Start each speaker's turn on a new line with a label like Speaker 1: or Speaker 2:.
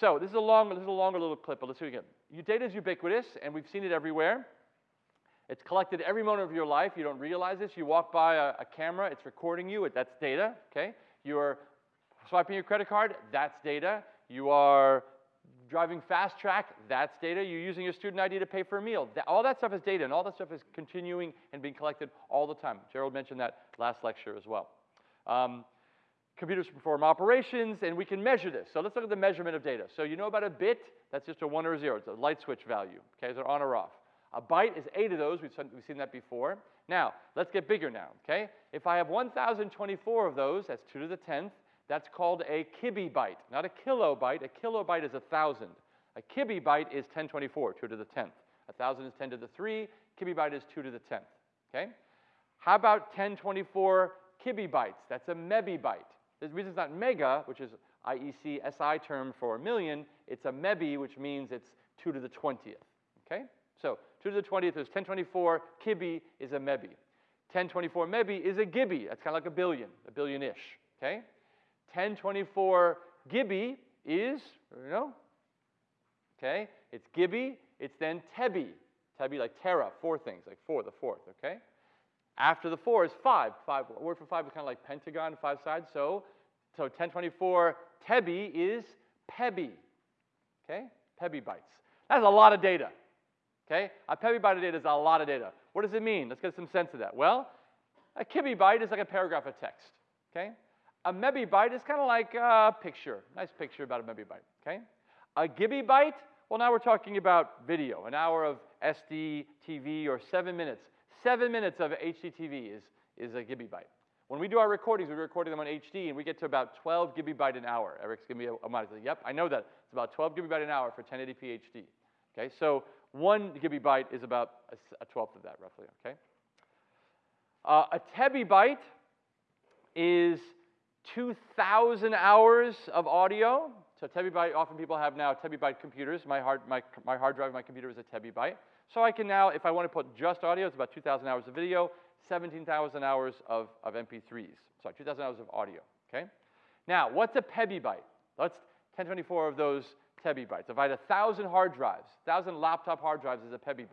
Speaker 1: So this is a long, this is a longer little clip, but let's do it again. Your data is ubiquitous, and we've seen it everywhere. It's collected every moment of your life. You don't realize this. You walk by a, a camera, it's recording you. That's data, okay? You're swiping your credit card, that's data. You are driving FasTrak, that's data. You're using your student ID to pay for a meal. That, all that stuff is data, and all that stuff is continuing and being collected all the time. Gerald mentioned that last lecture as well. Um, computers perform operations, and we can measure this. So let's look at the measurement of data. So you know about a bit, that's just a one or a zero. It's a light switch value, okay? So on or off. A byte is eight of those. We've, we've seen that before. Now, let's get bigger now, okay? If I have 1,024 of those, that's 2 to the 10th, that's called a kibibyte, not a kilobyte. A kilobyte is a 1,000. A kibibyte is 1024, 2 to the 10th. A 1,000 is 10 to the 3. Kibibyte is 2 to the 10th, okay? How about 1024 kibibytes? That's a mebibyte. The reason it's not mega, which is IEC SI term for a million, it's a mebi, which means it's 2 to the 20th, okay? So 2 to the 20th is 1024, kibi is a mebi. 1024 mebi is a gibi, that's kind of like a billion, a billion-ish, okay? 1024 gibi is, you know, okay? It's gibi, it's then tebi. Tebi like tera, four things, like four, the fourth, okay? After the four is five. Five, word for five is kind of like pentagon, five sides. So, so 1024 tebi is pebi, okay? Pebi bytes. That's a lot of data. Okay? A pebibyte of data is a lot of data. What does it mean? Let's get some sense of that. Well, a kibibyte is like a paragraph of text. Okay? A mebibyte is kind of like a picture. Nice picture about a mebibyte. Okay? A gibibyte, well, now we're talking about video. An hour of SD TV or seven minutes. Seven minutes of HDTV is, is a gibibyte. When we do our recordings, we're recording them on HD, and we get to about 12 gigabyte an hour. Eric's giving me a, mind. Yep, I know that. It's about 12 gigabyte an hour for 1080p HD. Okay, so one gigabyte is about a, a twelfth of that, roughly, okay? Uh, a tebibyte is 2,000 hours of audio. So tebibyte, often people have now tebibyte computers. My hard, my, my hard drive, my computer is a tebibyte. So I can now, if I want to put just audio, it's about 2,000 hours of video, 17,000 hours of, of MP3s. Sorry, 2,000 hours of audio, okay? Now, what's a pebibyte? Let's 1024 of those tebibytes. If I had 1,000 hard drives, 1,000 laptop hard drives is a pebibyte.